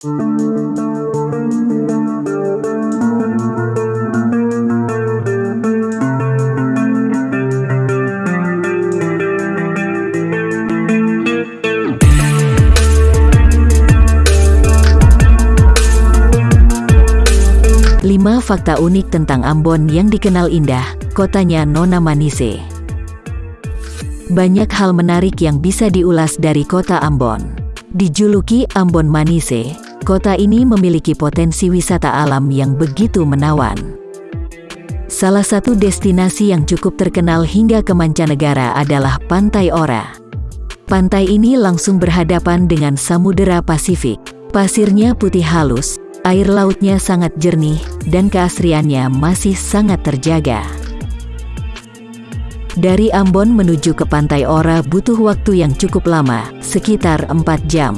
5 fakta unik tentang Ambon yang dikenal indah, kotanya Nona Manise. Banyak hal menarik yang bisa diulas dari kota Ambon. Dijuluki Ambon Manise, kota ini memiliki potensi wisata alam yang begitu menawan. Salah satu destinasi yang cukup terkenal hingga ke mancanegara adalah Pantai Ora. Pantai ini langsung berhadapan dengan Samudera Pasifik. Pasirnya putih halus, Air lautnya sangat jernih, dan keasriannya masih sangat terjaga. Dari Ambon menuju ke Pantai Ora butuh waktu yang cukup lama, sekitar 4 jam.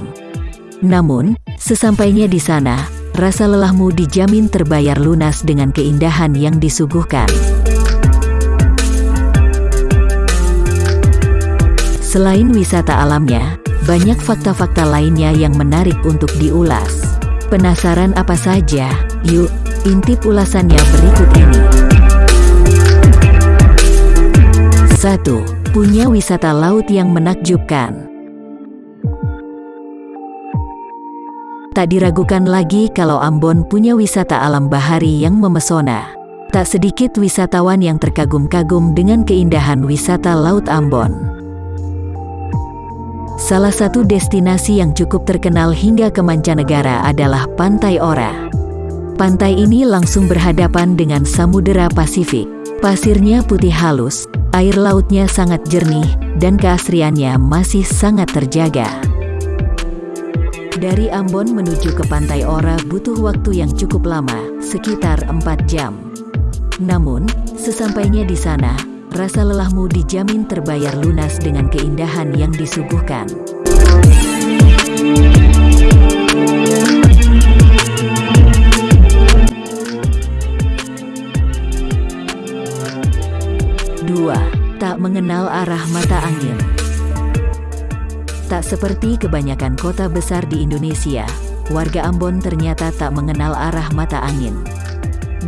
Namun, sesampainya di sana, rasa lelahmu dijamin terbayar lunas dengan keindahan yang disuguhkan. Selain wisata alamnya, banyak fakta-fakta lainnya yang menarik untuk diulas. Penasaran apa saja? Yuk, intip ulasannya berikut ini. 1. Punya wisata laut yang menakjubkan. Tak diragukan lagi kalau Ambon punya wisata alam bahari yang memesona. Tak sedikit wisatawan yang terkagum-kagum dengan keindahan wisata Laut Ambon. Salah satu destinasi yang cukup terkenal hingga ke mancanegara adalah Pantai Ora. Pantai ini langsung berhadapan dengan Samudera Pasifik. Pasirnya putih halus, air lautnya sangat jernih, dan keasriannya masih sangat terjaga. Dari Ambon menuju ke Pantai Ora butuh waktu yang cukup lama, sekitar 4 jam. Namun, sesampainya di sana, rasa lelahmu dijamin terbayar lunas dengan keindahan yang disuguhkan. Dua, tak mengenal arah mata angin. Tak seperti kebanyakan kota besar di Indonesia, warga Ambon ternyata tak mengenal arah mata angin.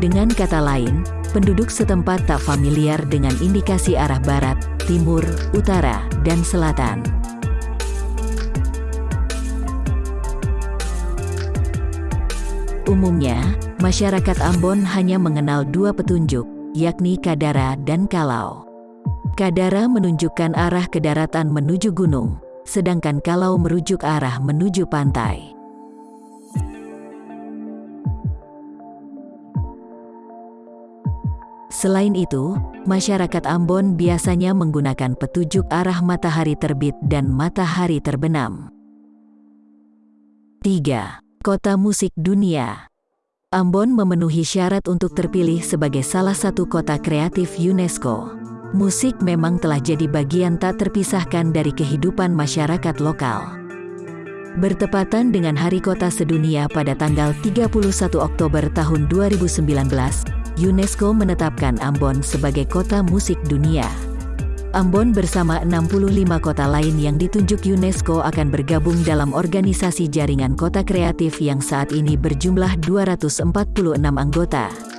Dengan kata lain, penduduk setempat tak familiar dengan indikasi arah barat, timur, utara, dan selatan. Umumnya, masyarakat Ambon hanya mengenal dua petunjuk, yakni Kadara dan Kalau. Kadara menunjukkan arah ke daratan menuju gunung, sedangkan Kalau merujuk arah menuju pantai. Selain itu, masyarakat Ambon biasanya menggunakan petunjuk arah matahari terbit dan matahari terbenam. 3. Kota Musik Dunia Ambon memenuhi syarat untuk terpilih sebagai salah satu kota kreatif UNESCO. Musik memang telah jadi bagian tak terpisahkan dari kehidupan masyarakat lokal. Bertepatan dengan Hari Kota Sedunia pada tanggal 31 Oktober tahun 2019, UNESCO menetapkan Ambon sebagai kota musik dunia. Ambon bersama 65 kota lain yang ditunjuk UNESCO akan bergabung dalam organisasi jaringan kota kreatif yang saat ini berjumlah 246 anggota.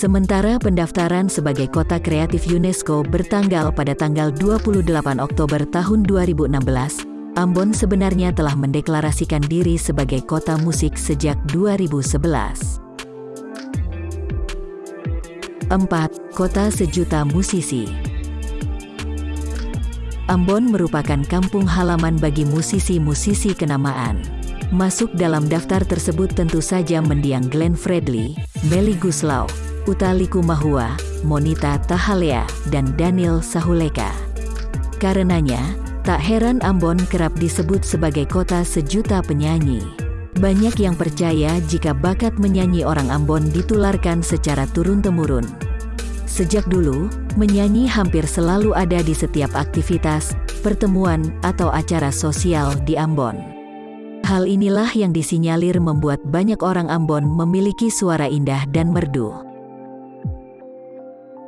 Sementara pendaftaran sebagai kota kreatif UNESCO bertanggal pada tanggal 28 Oktober tahun 2016, Ambon sebenarnya telah mendeklarasikan diri sebagai kota musik sejak 2011. 4. Kota Sejuta Musisi Ambon merupakan kampung halaman bagi musisi-musisi kenamaan. Masuk dalam daftar tersebut tentu saja mendiang Glenn Fredly, Melly Guslau, Uta Likumahua, Monita Tahalea, dan Daniel Sahuleka. Karenanya, tak heran Ambon kerap disebut sebagai kota sejuta penyanyi. Banyak yang percaya jika bakat menyanyi orang Ambon ditularkan secara turun-temurun. Sejak dulu, menyanyi hampir selalu ada di setiap aktivitas, pertemuan, atau acara sosial di Ambon. Hal inilah yang disinyalir membuat banyak orang Ambon memiliki suara indah dan merdu.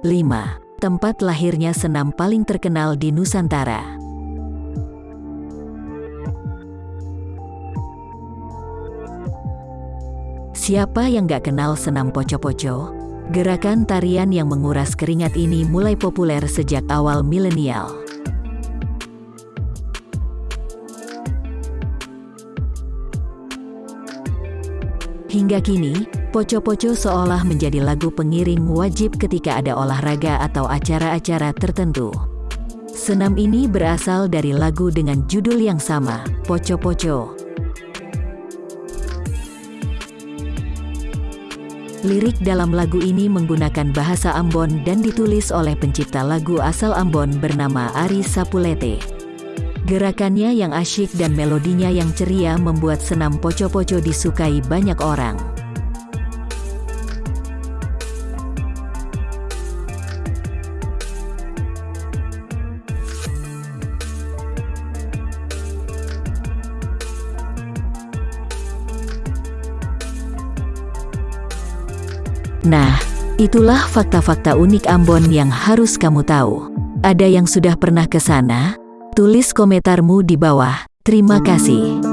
5. Tempat lahirnya senam paling terkenal di Nusantara. Siapa yang gak kenal senam poco-poco? Gerakan tarian yang menguras keringat ini mulai populer sejak awal milenial. Hingga kini, poco-poco seolah menjadi lagu pengiring wajib ketika ada olahraga atau acara-acara tertentu. Senam ini berasal dari lagu dengan judul yang sama, Poco-Poco. Lirik dalam lagu ini menggunakan bahasa Ambon dan ditulis oleh pencipta lagu asal Ambon bernama Ari Sapulete. Gerakannya yang asyik dan melodinya yang ceria membuat senam poco-poco disukai banyak orang. Nah, itulah fakta-fakta unik Ambon yang harus kamu tahu. Ada yang sudah pernah ke sana? Tulis komentarmu di bawah. Terima kasih.